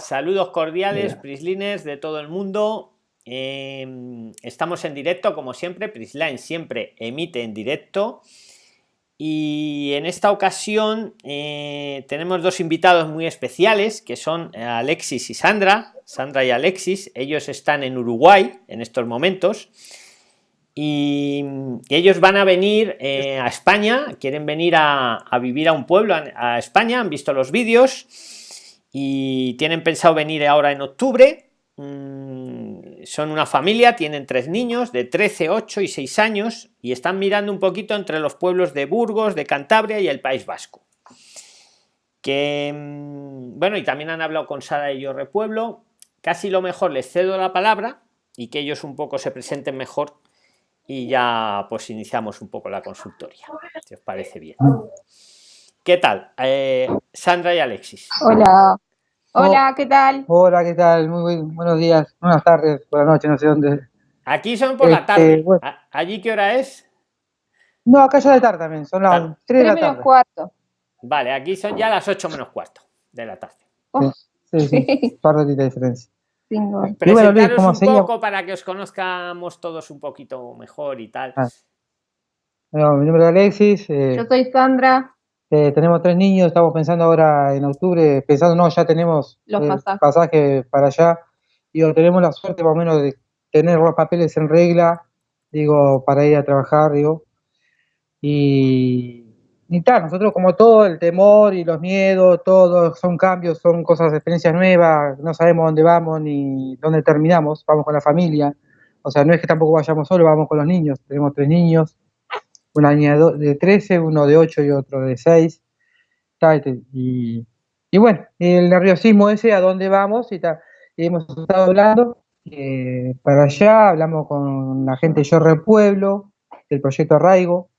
Saludos cordiales, Prisliners de todo el mundo. Em, estamos en directo, como siempre. Prisline siempre emite en directo. Y en esta ocasión eh, tenemos dos invitados muy especiales, que son Alexis y Sandra. Sandra y Alexis. Ellos están en Uruguay en estos momentos. Y, ellos van a venir eh, a España, quieren venir a, vivir a un pueblo, a España, han visto los vídeos y tienen pensado venir ahora en octubre. Mm, son una familia, tienen tres niños de 13, 8 y 6 años y están mirando un poquito entre los pueblos de Burgos, de Cantabria y el País Vasco. Que mm, bueno, y también han hablado con Sara y yo Repueblo. Casi lo mejor les cedo la palabra y que ellos un poco se presenten mejor y ya pues iniciamos un poco la consultoría, si os parece bien. ¿Qué tal? Eh, Sandra y Alexis. Hola. Hola, ¿qué tal? Hola, ¿qué tal? Muy, buenos días, buenas tardes, buenas noches, no sé dónde. Aquí son por la este, tarde. ¿Allí qué hora es? No, acá ya de tarde también, son las 3 de la tarde. menos cuarto. Vale, aquí son ya las 8 menos cuarto de la tarde. Sí, sí, sí, par de diferencia. Presentaros un poco para que os conozcamos todos un poquito mejor y tal. Ah. mi nombre es Alexis. Eh, Yo soy Sandra. Eh, tenemos tres niños, estamos pensando ahora en octubre, pensando, no, ya tenemos los eh, pasajes. para allá. Digo, tenemos la suerte más o menos de tener los papeles en regla, digo, para ir a trabajar, digo. Y, y tal, nosotros como todo, el temor y los miedos, todo, son cambios, son cosas, experiencias nuevas, no sabemos dónde vamos ni dónde terminamos, vamos con la familia. O sea, no es que tampoco vayamos solo, vamos con los niños, tenemos tres niños una niña de 13, uno de 8 y otro de 6. Y, y bueno, el nerviosismo ese, a dónde vamos, y, hemos estado hablando eh, para allá, hablamos con la gente de Yorre Pueblo, del proyecto Arraigo,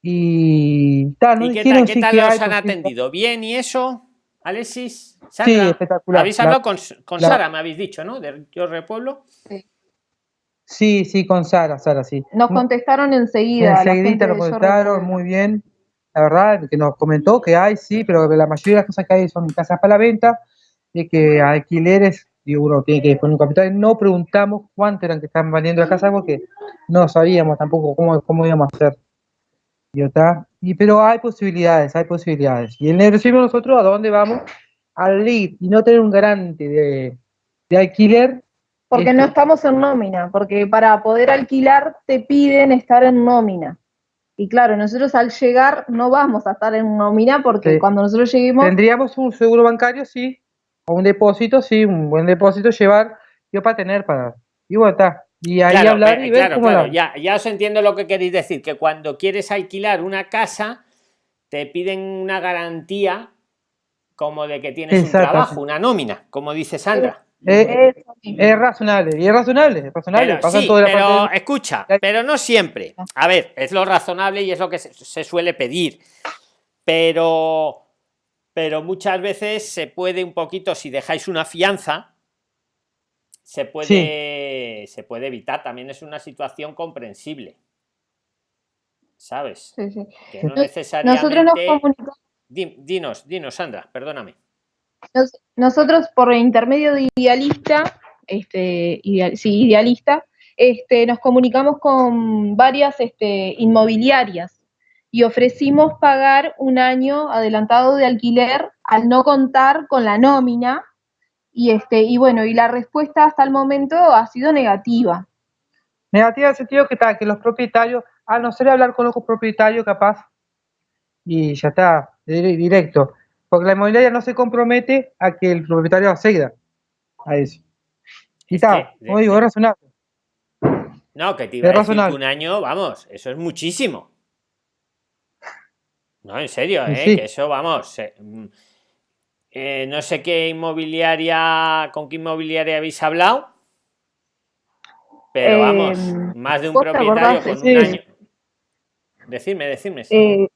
y tal. ¿Y qué tal, qué tal los han atendido? ¿Bien y eso? Alexis, Sandra, sí, espectacular. Habéis hablado con, con Sara, me habéis dicho, ¿no? De Yorre Pueblo. Sí. Sí, sí, con Sara, Sara, sí. Nos contestaron enseguida. Enseguida nos contestaron, muy bien. La verdad, que nos comentó que hay, sí, pero la mayoría de las cosas que hay son casas para la venta, y que alquileres, y uno tiene que poner un capital. No preguntamos cuánto eran que estaban vendiendo la casa porque no sabíamos tampoco cómo, cómo íbamos a hacer. Y, y, pero hay posibilidades, hay posibilidades. Y el nerviosismo nosotros, ¿a dónde vamos? Al lead y no tener un garante de, de alquiler porque no estamos en nómina, porque para poder alquilar te piden estar en nómina. Y claro, nosotros al llegar no vamos a estar en nómina porque cuando nosotros lleguemos... Tendríamos un seguro bancario, sí, o un depósito, sí, un buen depósito llevar, yo para tener, para... Y bueno, está. Y ahí hablar y ver cómo claro, ya, ya os entiendo lo que queréis decir, que cuando quieres alquilar una casa, te piden una garantía como de que tienes un trabajo, una nómina, como dice Sandra. Eh, es razonable, y es razonable, es razonable. Pero, escucha, pero no siempre. A ver, es lo razonable y es lo que se, suele pedir. Pero, pero muchas veces se puede un poquito, si dejáis una fianza, se puede, se puede evitar. También es una situación comprensible. ¿Sabes? Que no necesariamente... Nosotros nos comunicamos. Dinos, dinos, Sandra, perdóname nosotros por intermedio de Idealista, este, sí, Idealista, este, nos comunicamos con varias este, inmobiliarias y ofrecimos pagar un año adelantado de alquiler al no contar con la nómina y este y bueno y la respuesta hasta el momento ha sido negativa. Negativa en el sentido que está que los propietarios a no ser hablar con los propietarios capaz y ya está directo porque la inmobiliaria no se compromete a que el propietario acceda a eso. Está, como digo, es razonable. No, que te iba a decir que un año, vamos, eso es muchísimo. No, en serio, ¿eh? que eso, vamos. Mm, eh, no sé qué inmobiliaria, con qué inmobiliaria habéis hablado, pero vamos, em, más de un propietario con un año. Decidme, decidme. Eh,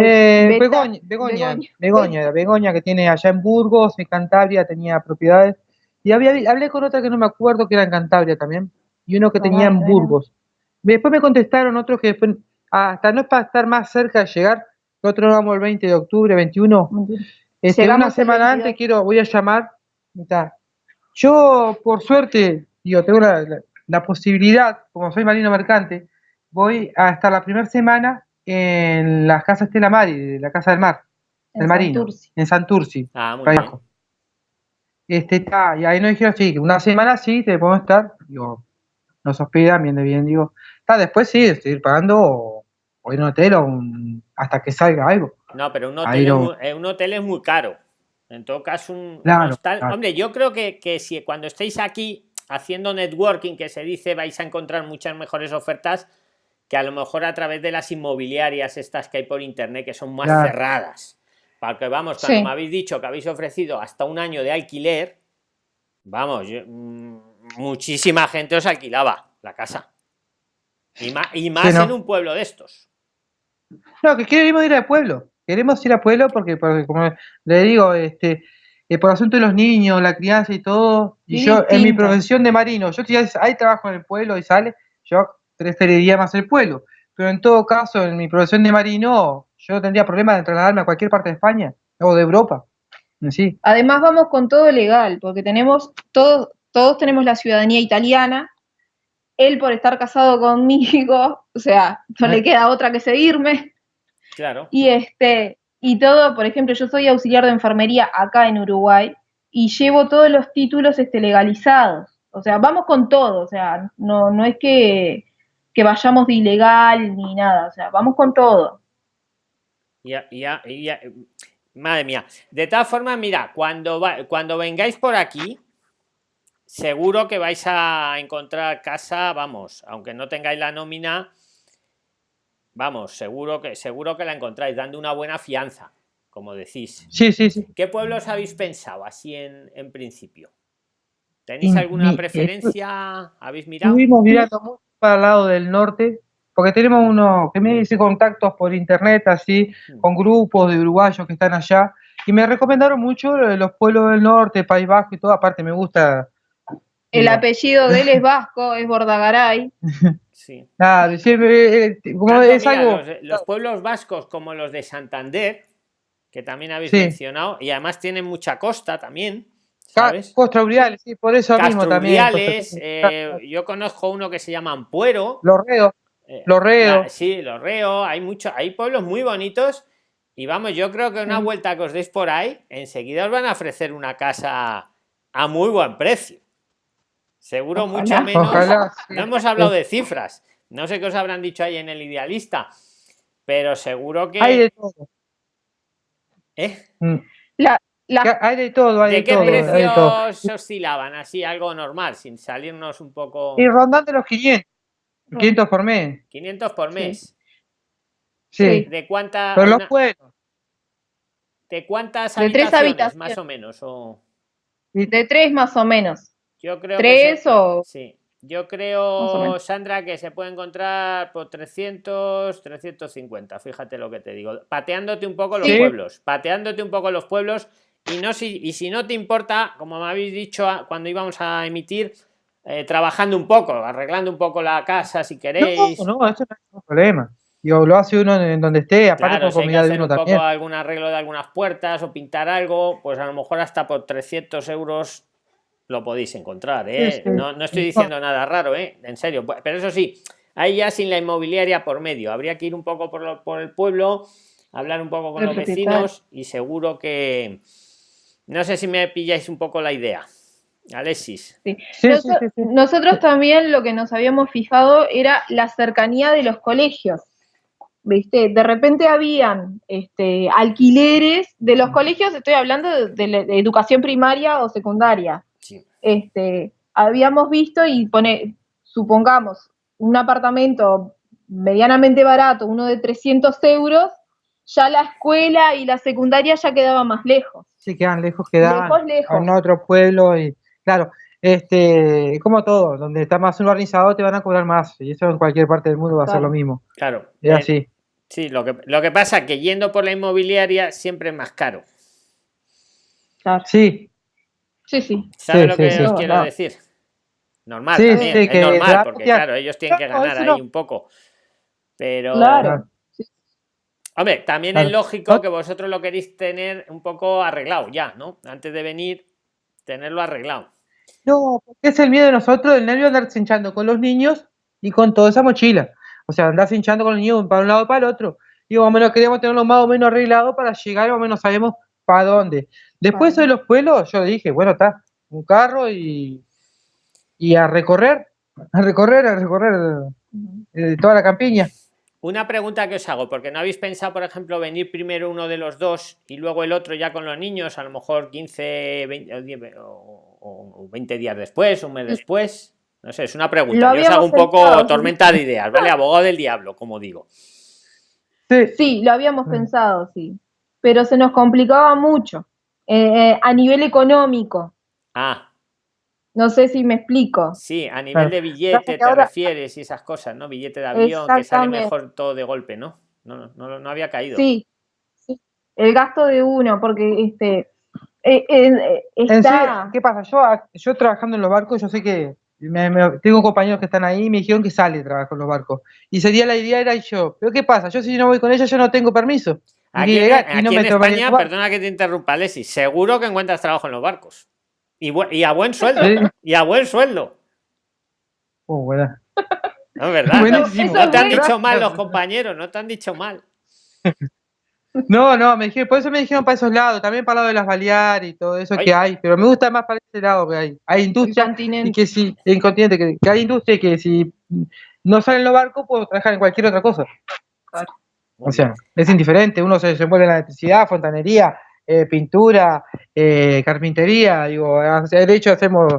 eh, Begoña, Begoña, Begoña, Begoña, que tiene allá en Burgos, en Cantabria, tenía propiedades. Y había, hablé con otra que no me acuerdo que era en Cantabria también, y uno que tenía en Burgos. Después me contestaron otros que después, hasta no es para estar más cerca de llegar, nosotros vamos el 20 de octubre, 21. Este, una semana antes quiero, voy a llamar mitad. Yo, por suerte, digo, tengo la, la- la posibilidad, como soy marino mercante, voy a estar la primera semana en la casa Estela Mari, la Casa del Mar, En del Marino, en Santurci. Ah, muy por ahí bien. abajo. Este, está, y ahí nos dijeron, sí, que una semana sí, te podemos estar, digo, nos hospedan, bien de bien, digo, está, después sí, seguir pagando o, o ir a un hotel o un- hasta que salga algo. No, pero un hotel, es muy, eh, un hotel es muy caro. En todo caso, un, un Claro, hostal- claro. Hombre, yo creo que, que si cuando estéis aquí haciendo networking, que se dice, vais a encontrar muchas mejores ofertas que a lo mejor a través de las inmobiliarias estas que hay por internet, que son más Claro. cerradas. Porque vamos, cuando Sí. me habéis dicho que habéis ofrecido hasta un año de alquiler, vamos, yo- mm, muchísima gente os alquilaba la casa. Y más, y más ¿no? en un pueblo de estos. No, que queremos ir al pueblo. Queremos ir al pueblo porque, porque como le digo, este, eh, por asunto de los niños, la crianza y todo, y yo en mi profesión de marino, yo si hay, hay trabajo en el pueblo y sale, yo preferiría más el pueblo. Pero en todo caso, en mi profesión de marino, yo no tendría problema de trasladarme a cualquier parte de España o de Europa. Sí, Además vamos con todo legal, porque tenemos todos, todos tenemos la ciudadanía italiana. Él por estar casado conmigo, o sea, no le Ay. queda otra que seguirme. Claro. Y este, y todo, por ejemplo, yo soy auxiliar de enfermería acá en Uruguay y llevo todos los títulos este, legalizados. O sea, vamos con todo, o sea, no, no es que, que vayamos de ilegal ni nada, o sea, vamos con todo. Ya, ya, ya, madre mía. De todas formas, mira, cuando, va- cuando vengáis por aquí, seguro que vais a encontrar casa, vamos, aunque no tengáis la nómina, vamos, seguro que, seguro que la encontráis, dando una buena fianza, como decís. sí, sí. sí. ¿Qué pueblos habéis pensado así en, en principio? ¿Tenéis En alguna preferencia? ¿Habéis mirado? Estuvimos mirando mucho para el lado del norte, porque tenemos uno que me dice contactos por internet, así, con grupos de uruguayos que están allá, y me recomendaron mucho los pueblos del norte, País Vasco y todo, aparte me gusta. El digo, apellido de él es vasco, es Bordagaray. Sí. Nada, siempre, eh, como Tanto, es mira, algo. los, los pueblos vascos como los de Santander, que también habéis Sí. mencionado, y además tienen mucha costa también, ¿sabes? Uriales, sí, por eso mismo también. Eh, yo conozco uno que se llama Ampuero. Los reos, eh, Los Reos. la- sí, Los Reos, hay mucho, hay pueblos muy bonitos. Y vamos, yo creo que una Sí. vuelta que os deis por ahí, enseguida os van a ofrecer una casa a muy buen precio. Seguro Ojalá. mucho menos. ojalá. sí. No hemos hablado de cifras. No sé qué os habrán dicho ahí en el idealista, pero seguro que. Hay de todo. ¿Eh? Mm. La, Que Hay de todo, hay de, ¿De qué todo. de todo. precios oscilaban? Así, algo normal, sin salirnos un poco. Y rondando los 500. 500 por mes. 500 por mes. Sí. ¿De cuánta, Pero los pueblos. ¿De cuántas De tres habitaciones, habitaciones. más o menos? O... de tres más o menos. Yo creo que ¿Tres se- o...? Sí. Yo creo. Sandra, que se puede encontrar por 300, 350, fíjate lo que te digo. Pateándote un poco los Sí. pueblos, pateándote un poco los pueblos. Y, no si, y si no te importa, como me habéis dicho cuando íbamos a emitir, eh, trabajando un poco, arreglando un poco la casa si queréis. No, no, eso no es un problema. Digo, lo hace uno en donde esté, aparte Claro, con si hay que comida de hacer uno un poco también. algún arreglo de algunas puertas o pintar algo, pues a lo mejor hasta por 300 euros lo podéis encontrar, ¿eh? Sí, sí. No, no estoy diciendo nada raro, ¿eh? En serio, pu- pero eso sí, ahí ya sin la inmobiliaria por medio, habría que ir un poco por, lo- por el pueblo, hablar un poco con los vecinos y seguro que... No sé si me pilláis un poco la idea. Alexis. Sí. Sí, Noso- sí, sí, sí. Nosotros también lo que nos habíamos fijado era la cercanía de los colegios. ¿Viste? De repente habían este, alquileres de los colegios, estoy hablando de, de la- de educación primaria o secundaria. Sí. Este, habíamos visto y pone, supongamos, un apartamento medianamente barato, uno de 300 euros, ya la escuela y la secundaria ya quedaba más lejos. Sí, quedan lejos, quedan Lejos, lejos. en otro pueblo y claro, este, como todo, donde está más urbanizado te van a cobrar más y eso en cualquier parte del mundo va a ser lo mismo. Claro. Es eh, así. Sí, lo que, lo que pasa es que yendo por la inmobiliaria siempre es más caro. Claro. Sí, Sí, sí. ¿Sabes Sí, lo sí, que sí. os No, quiero no. decir? Normal Sí, también, sí, es que normal, porque claro, ellos tienen que ganar ahí no. un poco. Pero, Claro. Hombre, también Claro. es lógico que vosotros lo queréis tener un poco arreglado ya, ¿no? Antes de venir, tenerlo arreglado. No, porque es el miedo de nosotros, el nervio de andar hinchando con los niños y con toda esa mochila. O sea, andar hinchando con los niños para un lado y para el otro. Y más o menos queríamos tenerlo más o menos arreglado para llegar, más o menos sabemos para dónde. Después de los pueblos, yo dije, bueno, está, un carro y, y a recorrer, a recorrer, a recorrer eh, toda la campiña. Una pregunta que os hago, porque no habéis pensado, por ejemplo, venir primero uno de los dos y luego el otro ya con los niños, a lo mejor 15 20, o, 20 días después, un mes después. No sé, es una pregunta. Yo os hago un poco tormenta de ideas, ¿vale? Abogado del diablo, como digo. Sí, sí lo habíamos pensado, sí. Pero se nos complicaba mucho eh, eh, a nivel económico. Ah. No sé si me explico. Sí, a nivel de billete te refieres y esas cosas, ¿no? Billete de avión, que sale mejor todo de golpe, ¿no? No, no, no había caído. Sí, el gasto de uno, porque este eh, eh, está... ¿Qué pasa? Yo, yo trabajando en los barcos, yo sé que tengo compañeros que están ahí y me dijeron que sale trabajo en los barcos. Y sería la idea era yo, pero ¿qué pasa? Yo si no voy con ella, yo no tengo permiso. Aquí, en, España, perdona que te interrumpa, Leslie, seguro que encuentras trabajo en los barcos. Y, a buen sueldo. Y a buen sueldo. Oh, bueno. No, ¿verdad? No, te han dicho mal los compañeros, no te han dicho mal. No, no, me dijeron, por eso me dijeron para esos lados, también para el lado de las Baleares y todo eso que hay, pero me gusta más para ese lado que hay. Hay industria y que si, en continente, que, hay industria y que si no salen los barcos, puedo trabajar en cualquier otra cosa. O sea, es indiferente, uno se, se mueve en la electricidad, fontanería, eh, pintura, eh, carpintería, digo, de hecho hacemos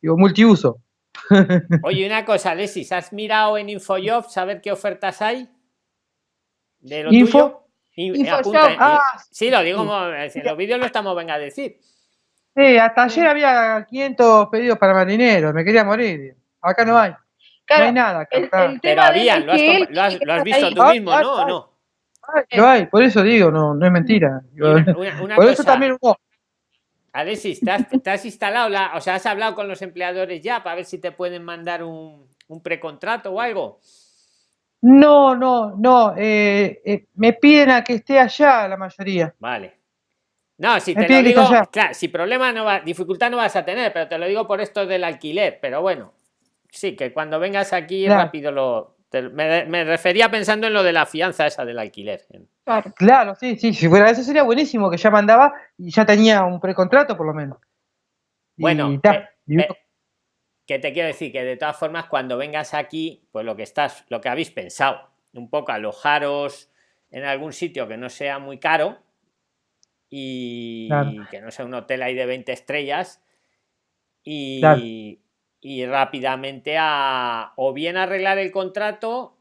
digo, multiuso. Oye, una cosa, Alexis, ¿has mirado en InfoJobs a ver qué ofertas hay? ¿De lo Info? ah, sí, lo digo, en los vídeos lo estamos, venga a decir. Sí, hasta ayer había 500 pedidos para marineros, me quería morir. Acá no hay. no hay nada. Pero habían, lo has, lo has, visto tú mismo, ¿no? ¿O no? Lo hay, por eso digo, no, no es mentira. por eso también Alexis, ¿te has, instalado la, o sea, has hablado con los empleadores ya para ver si te pueden mandar un, precontrato o algo? No, no, no. Eh, eh, me piden a que esté allá la mayoría. Vale. No, si te lo digo, claro, si problema no va, dificultad no vas a tener, pero te lo digo por esto del alquiler. Pero bueno, sí, que cuando vengas aquí rápido lo, me, refería pensando en lo de la fianza esa del alquiler. Claro. sí, sí, si fuera eso sería buenísimo, que ya mandaba y ya tenía un precontrato por lo menos. Bueno, que te quiero decir que de todas formas cuando vengas aquí, pues lo que estás, lo que habéis pensado, un poco alojaros en algún sitio que no sea muy caro y que no sea un hotel ahí de 20 estrellas y, y rápidamente a o bien arreglar el contrato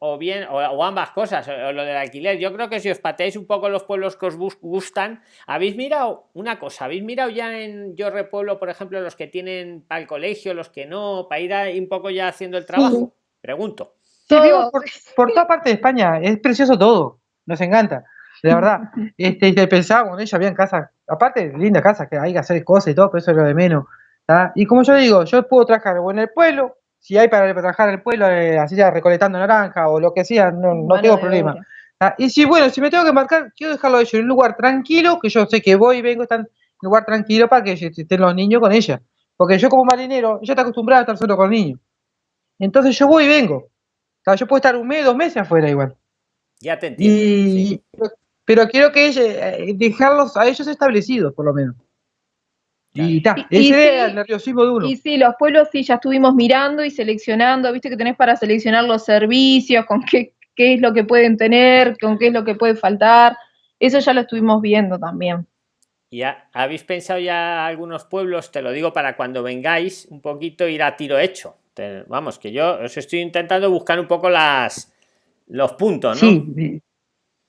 o bien o, ambas cosas o, lo del alquiler. Yo creo que si os pateáis un poco los pueblos que os gustan habéis mirado una cosa habéis mirado ya en yo repueblo por ejemplo los que tienen para el colegio los que no para ir un poco ya haciendo el trabajo. Pregunto. Sí, por, toda parte de España es precioso todo nos encanta de verdad. Este pensábamos ella había casas aparte linda casa que hay que hacer cosas y todo pero eso es lo de menos y como yo digo, yo puedo trabajar en el pueblo, si hay para trabajar en el pueblo, eh, así ya recolectando naranja o lo que sea, no, tengo problema. Y si, bueno, si me tengo que marcar, quiero dejarlo ellos en un lugar tranquilo, que yo sé que voy y vengo, están en un lugar tranquilo para que estén los niños con ella. Porque yo como marinero, yo estoy acostumbrado a estar solo con niños. Entonces yo voy y vengo. yo puedo estar un mes, dos meses afuera igual. Ya te entiendo. Pero quiero que eh, dejarlos a ellos establecidos, por lo menos. Y, ese el nerviosismo de uno. Y sí, los pueblos sí, ya estuvimos mirando y seleccionando, viste que tenés para seleccionar los servicios, con qué, qué es lo que pueden tener, con qué es lo que puede faltar. Eso ya lo estuvimos viendo también. ¿Ya habéis pensado ya algunos pueblos? Te lo digo para cuando vengáis un poquito ir a tiro hecho. vamos, que yo os estoy intentando buscar un poco las los puntos, ¿no? Sí,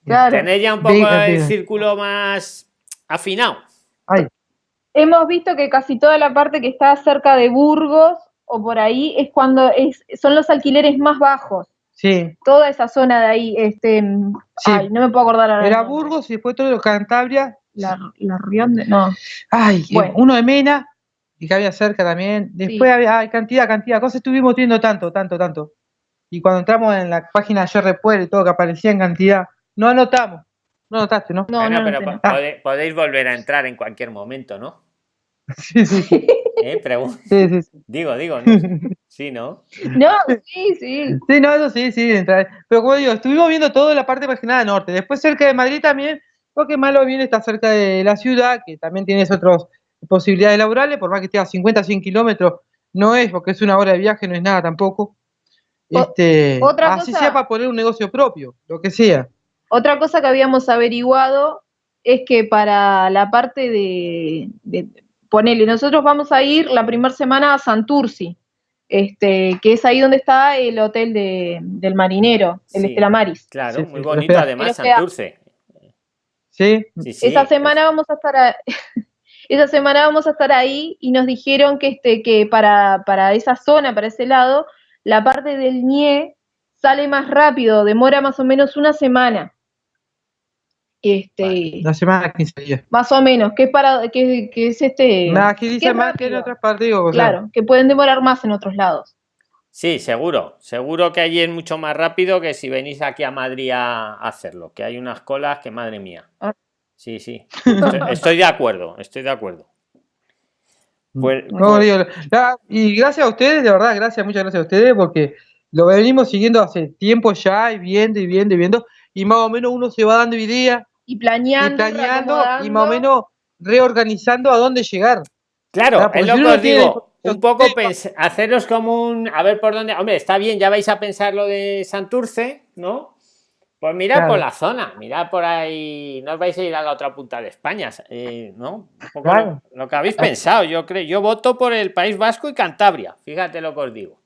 claro. Tener ya un poco el círculo más afinado. Ay, hemos visto que casi toda la parte que está cerca de Burgos o por ahí es cuando es, son los alquileres más bajos. Sí. Toda esa zona de ahí, este, ay, no me puedo acordar ahora. Era Burgos y después todo lo Cantabria. La, la Rionde, no. Ay, uno de Mena y que había cerca también. Después había ay, cantidad, cantidad, cosas estuvimos viendo tanto, tanto, tanto. Y cuando entramos en la página de Repuel y todo que aparecía en cantidad, no anotamos. No notaste, ¿no? No, no, pero podéis volver a entrar en cualquier momento, ¿no? Sí, sí, sí. ¿Eh? Sí, sí, sí. digo, digo, no sí, ¿no? No, sí, sí. Sí, no, eso sí, sí. entra- Pero como digo, estuvimos viendo todo la parte más que nada norte. Después cerca de Madrid también, porque malo bien está cerca de la ciudad, que también tienes otras posibilidades laborales, por más que esté a 50, 100 kilómetros, no es, porque es una hora de viaje, no es nada tampoco. Este, otra así cosa- sea para poner un negocio propio, lo que sea. Otra cosa que habíamos averiguado es que para la parte de, de ponele, nosotros vamos a ir la primera semana a Santurci, este, que es ahí donde está el hotel de, del marinero, el Sí. Estela Maris. Claro, Sí, muy sí, bonito además. Santurce. ¿Sí? Sí, sí, esa pues, semana vamos a estar a- esa semana vamos a estar ahí y nos dijeron que este que para, para esa zona, para ese lado, la parte del NIE sale más rápido, demora más o menos una semana. Este, La semana 15 días. más o menos, que es para que, que es este Nada, aquí dice más que en rápido. otras partes, digo, o sea, claro, que pueden demorar más en otros lados. Sí, seguro. Seguro que allí es mucho más rápido que si venís aquí a Madrid a hacerlo. Que hay unas colas que madre mía. Ah. Sí, sí. Estoy, estoy de acuerdo, estoy de acuerdo. Pues, No, pues- digo, la- y gracias a ustedes, de verdad, gracias, muchas gracias a ustedes, porque lo venimos siguiendo hace tiempo ya, y viendo, y viendo, y viendo, y más o menos uno se va dando idea, Y y planeando, planeando, y más o menos reorganizando a dónde llegar. Claro, Ah, es porque lo que os digo. Un poco haceros como un. A ver por dónde. Hombre, está bien, ya vais a pensar lo de Santurce, ¿no? Pues mirad por la zona, mirad por ahí. No os vais a ir a la otra punta de España, eh, ¿no? Un poco Claro. lo, lo que habéis pensado, yo creo. Yo voto por el País Vasco y Cantabria. Fíjate lo que os digo.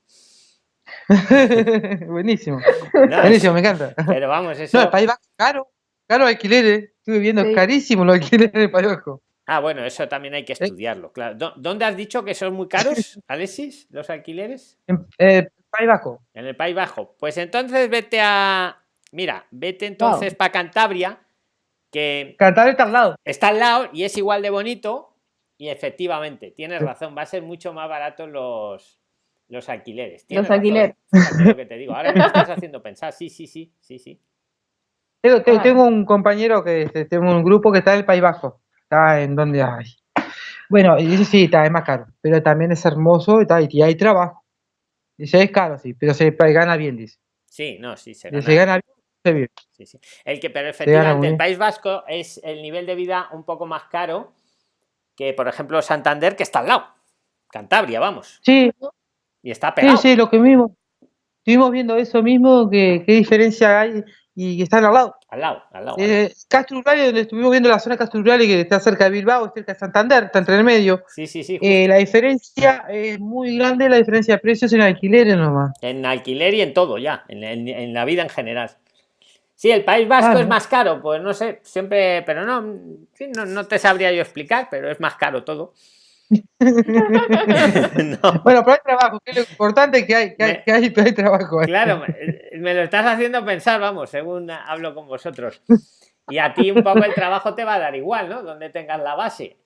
Buenísimo, No, buenísimo, me encanta. Pero vamos, eso. No, el País Vasco, caro, caro alquileres, estuve viendo, Sí. carísimo los alquileres País Vasco. Ah, bueno, eso también hay que estudiarlo, claro. ¿Dó- ¿Dónde has dicho que son muy caros, Alexis, los alquileres? En, eh, País Vasco, En el País Bajo. Pues entonces vete a. Mira, vete entonces para Cantabria, que Cantabria está al lado. está al lado y es igual de bonito. Y efectivamente, tienes razón, va a ser mucho más barato los, los alquileres. Tienes razón, alquileres. lo que te digo. Ahora me estás haciendo pensar. Sí, sí, sí, sí, sí. Tengo, un compañero que este, tengo un grupo que está en el País Bajo. Está en donde hay. Bueno, eso sí, está, es más caro, pero también es hermoso y, está, y hay trabajo. Dice, es caro, sí, pero se gana bien, dice. Sí, no, sí, se Dice, Se gana. gana bien, se vive. Sí, sí. El que, pero gana efectivamente, el. País Vasco es el nivel de vida un poco más caro que, por ejemplo, Santander, que está al lado. Cantabria, vamos. Sí, Y está sí, pegado. sí, lo que mismo. Estuvimos viendo eso mismo, que, qué diferencia hay y están al lado. Al lado, al lado. Eh, Castro Urrali, donde estuvimos viendo la zona Castro Urrali, que está cerca de Bilbao, cerca de Santander, está entre el medio. Sí, sí, sí. Eh, la diferencia es muy grande, la diferencia de precios en alquileres nomás. En alquiler y en todo ya, en, en- en la vida en general. Sí, el País Vasco Claro. es más caro, pues no sé, siempre, pero no, no, no te sabría yo explicar, pero es más caro todo. No, Bueno, pero hay trabajo, que es lo importante que hay, que hay, que hay, hay trabajo. claro, me, lo estás haciendo pensar, vamos, según hablo con vosotros. Y a ti un poco el trabajo te va a dar igual, ¿no? Donde tengas la base.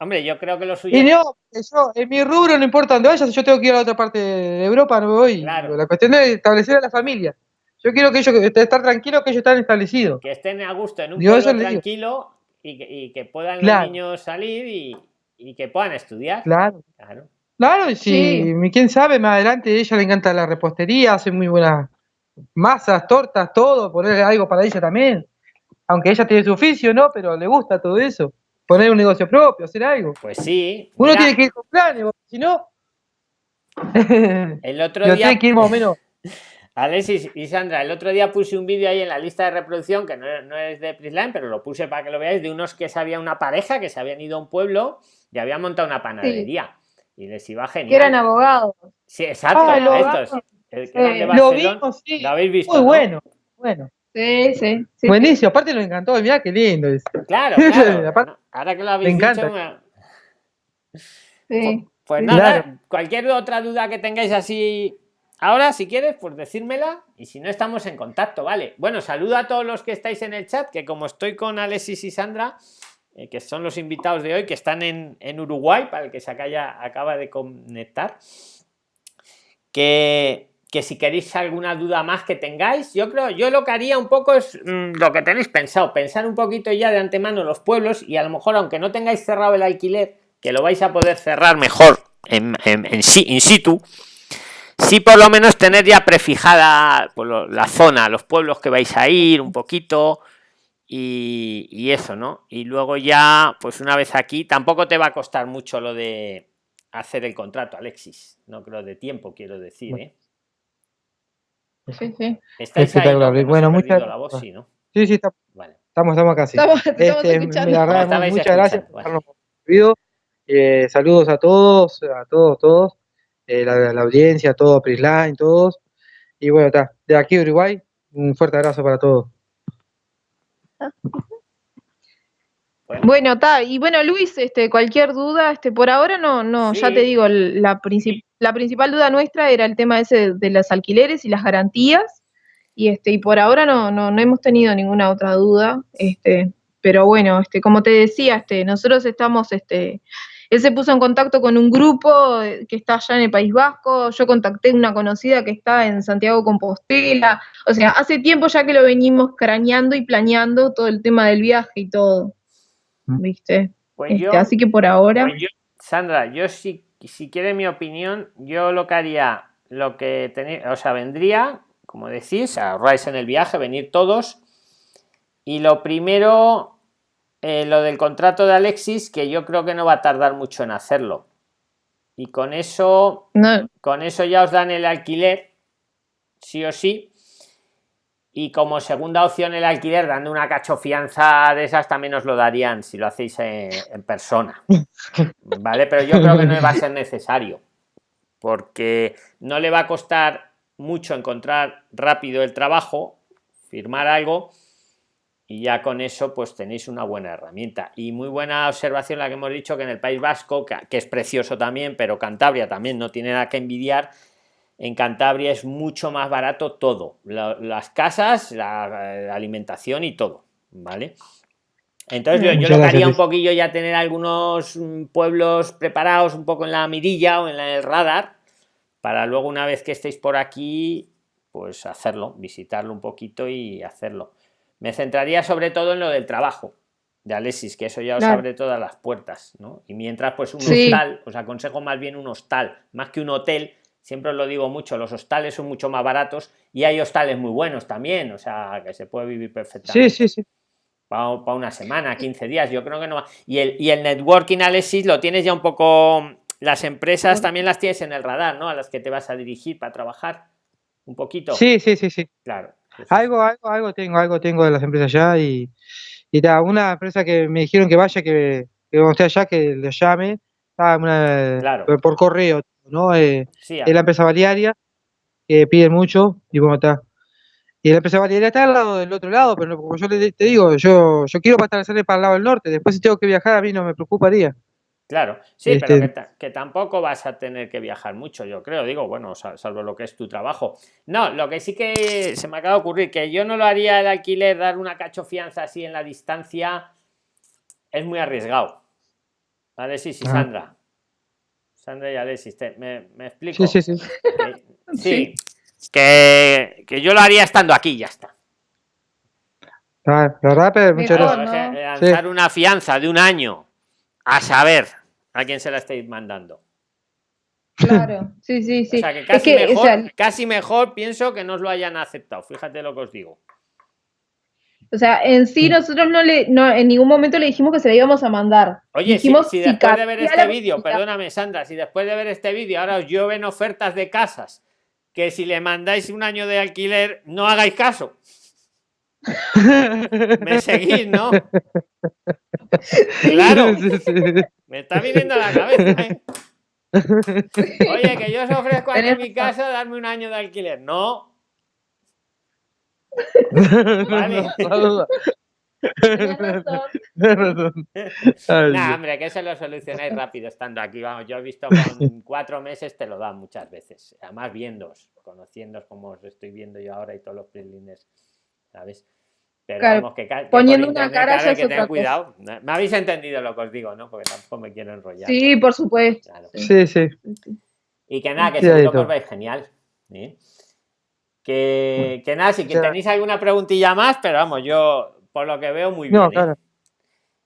Hombre, yo creo que lo suyo. Y no, yo, en mi rubro no importa dónde vayas, yo tengo que ir a la otra parte de Europa, no me voy. Claro. La cuestión es establecer a la familia. Yo quiero que ellos, estar tranquilos que ellos están establecidos. que estén a gusto en un eso pueblo tranquilo y que, y que puedan Claro. los niños salir y, y que puedan estudiar. Claro. Claro. Claro, y si, Sí. quién sabe, más adelante a ella le encanta la repostería, hace muy buenas masas, tortas, todo, poner algo para ella también. Aunque ella tiene su oficio, ¿no? Pero le gusta todo eso. Poner un negocio propio, hacer algo. Pues sí. Uno tiene que ir con planes, si no. El otro Yo día, tiene que ir más o menos. Alexis y Sandra, el otro día puse un vídeo ahí en la lista de reproducción, que no, es- no es de Prisline, pero lo puse para que lo veáis, de unos que se había una pareja que se habían ido a un pueblo y habían montado una panadería. Y les iba genial. Que eran abogados. Sí, exacto. Ah, estos. El que. Lo vimos, sí. Lo habéis visto. Muy ¿no? bueno. Bueno. Sí, sí. sí. Buenísimo. Aparte nos encantó. Mirá qué lindo. es. Claro, claro. Ahora que lo habéis Me encanta. dicho, me- sí. Pues Sí. nada, Claro. cualquier otra duda que tengáis así ahora, si quieres, pues decírmela y si no estamos en contacto, ¿vale? Bueno, saludo a todos los que estáis en el chat, que como estoy con Alexis y Sandra, eh, que son los invitados de hoy, que están en, en Uruguay, para el que se acaya- acaba de conectar, que, que si queréis alguna duda más que tengáis, yo creo, yo lo que haría un poco es mm, lo que tenéis pensado, pensar un poquito ya de antemano los pueblos y a lo mejor, aunque no tengáis cerrado el alquiler, que lo vais a poder cerrar mejor en, en, sí, in situ, sí por lo menos tener ya prefijada pues, la zona, los pueblos que vais a ir un poquito y, y, eso, ¿no? Y luego ya, pues una vez aquí, tampoco te va a costar mucho lo de hacer el contrato, Alexis, no creo de tiempo, quiero decir, ¿eh? Sí, sí. Estáis ahí, ¿no? bueno, muchas la voz, sí, ¿no? Sí, sí, está... vale. estamos, estamos casi. Estamos, estamos este, muchas gracias por habernos eh, saludos a todos, a todos, todos, eh, la, la, audiencia, todo Prisline, todos. Y bueno, está, de aquí Uruguay, un fuerte abrazo para todos. Bueno, está, y bueno, Luis, este, cualquier duda, este, por ahora no, no, ya te digo, la, la principal duda nuestra era el tema ese de los alquileres y las garantías, y este, y por ahora no, no, no hemos tenido ninguna otra duda, este, pero bueno, este, como te decía, este, nosotros estamos, este, él se puso en contacto con un grupo eh, que está allá en el País Vasco, yo contacté a una conocida que está en Santiago Compostela, o sea, hace tiempo ya que lo venimos craneando y planeando todo el tema del viaje y todo, mm. ¿viste? Pues este, así que por ahora... Pues Sandra, yo si, si quiere mi opinión, yo lo que haría, lo que tenéis, o sea, vendría, como decís, ahorráis en el viaje, venir todos, y lo primero eh, lo del contrato de Alexis, que yo creo que no va a tardar mucho en hacerlo. Y con eso, con eso ya os dan el alquiler, sí o sí. Y como segunda opción el alquiler, dando una cachofianza de esas, también os lo darían si lo hacéis en, persona. ¿Vale? Pero yo creo que no va a ser necesario. Porque no le va a costar mucho encontrar rápido el trabajo, firmar algo y ya con eso pues tenéis una buena herramienta y muy buena observación la que hemos dicho que en el País Vasco que, es precioso también pero Cantabria también no tiene nada que envidiar en Cantabria es mucho más barato todo las casas la, alimentación y todo vale entonces yo, yo lo que haría un poquillo ya tener algunos mm, pueblos preparados un poco en la mirilla o en el radar para luego una vez que estéis por aquí pues hacerlo visitarlo un poquito y hacerlo. Me centraría sobre todo en lo del trabajo de Alexis, que eso ya os abre todas las puertas, ¿no? Y mientras, pues un hostal, os aconsejo más bien un hostal, más que un hotel, siempre os lo digo mucho, los hostales son mucho más baratos y hay hostales muy buenos también, o sea, que se puede vivir perfectamente. Sí, sí, sí. Para, una semana, 15 días, yo creo que no. Y el, y el networking, Alexis, lo tienes ya un poco, las empresas también las tienes en el radar, ¿no? A las que te vas a dirigir para trabajar, un poquito. Sí, sí, sí, sí. Claro. Algo, algo, algo tengo, algo tengo de las empresas ya y, y da, una empresa que me dijeron que vaya, que, que cuando esté allá, que le llame, una, por, correo, ¿no? Eh, es la empresa balearia, que piden mucho, y bueno, está. Y la empresa balearia está al lado del otro lado, pero como yo te digo, yo, yo quiero estar para el lado del norte, después si tengo que viajar a mí no me preocuparía. Claro, sí, pero este que, tampoco vas a tener que viajar mucho, yo creo, digo, bueno, salvo lo que es tu trabajo. No, lo que sí que se me acaba de ocurrir, que yo no lo haría el alquiler, dar una cachofianza así en la distancia, es muy arriesgado. Alexis sí, Sandra. Sandra y Alexis, me, me, explico. Sí, sí, sí. sí, Que, que, yo lo haría estando aquí, ya está. Ah, ¿verdad, muchas gracias. Lanzar una fianza de un año a saber a quién se la estáis mandando. Claro, sí, sí, sí. O sea, que casi, mejor, casi mejor pienso que no os lo hayan aceptado, fíjate lo que os digo. O sea, en sí nosotros no le, no, en ningún momento le dijimos que se la íbamos a mandar. Oye, si, después de ver este vídeo, perdóname Sandra, si después de ver este vídeo ahora os llueven ofertas de casas, que si le mandáis un año de alquiler, no hagáis caso. Me seguís, ¿no? Claro. Me está viniendo a la cabeza, ¿eh? Oye, que yo os ofrezco aquí en mi casa darme un año de alquiler. No. Vale. no, hombre, que se lo solucionáis rápido estando aquí. Vamos, yo he visto con cuatro meses te lo dan muchas veces. Además, viéndos, conociéndos como os estoy viendo yo ahora y todos los prilines, ¿sabes? Pero que, poniendo una cara ya que tener cuidado. Me habéis entendido lo que os digo, ¿no? Porque tampoco me quiero enrollar. Sí, por supuesto. Sí, sí. Y que nada, que seguro que os vais genial. Que, que nada, si que tenéis alguna preguntilla más, pero vamos, yo por lo que veo muy bien. No, ¿eh? claro.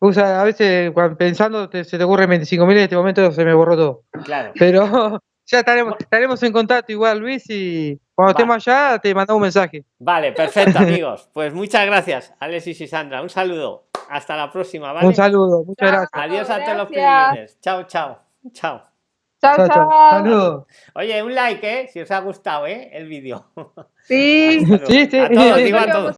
Usa, a veces cuando pensando te- se te ocurren 25.000 en este momento se me borró todo. Claro. Pero ya estaremos, estaremos en contacto igual, Luis, y cuando Va. estemos allá te mandamos un mensaje. Vale, perfecto, amigos. Pues muchas gracias, Alexis y Sandra. Un saludo. Hasta la próxima, ¿vale? Un saludo, muchas Chao. gracias. Adiós a todos los privilegios. Chao, chao. Chao. Chao, Chao, chao. Saludos. Oye, un like, ¿eh? Si os ha gustado, ¿eh? El vídeo. Sí. Sí, sí. A todos, digo a todos.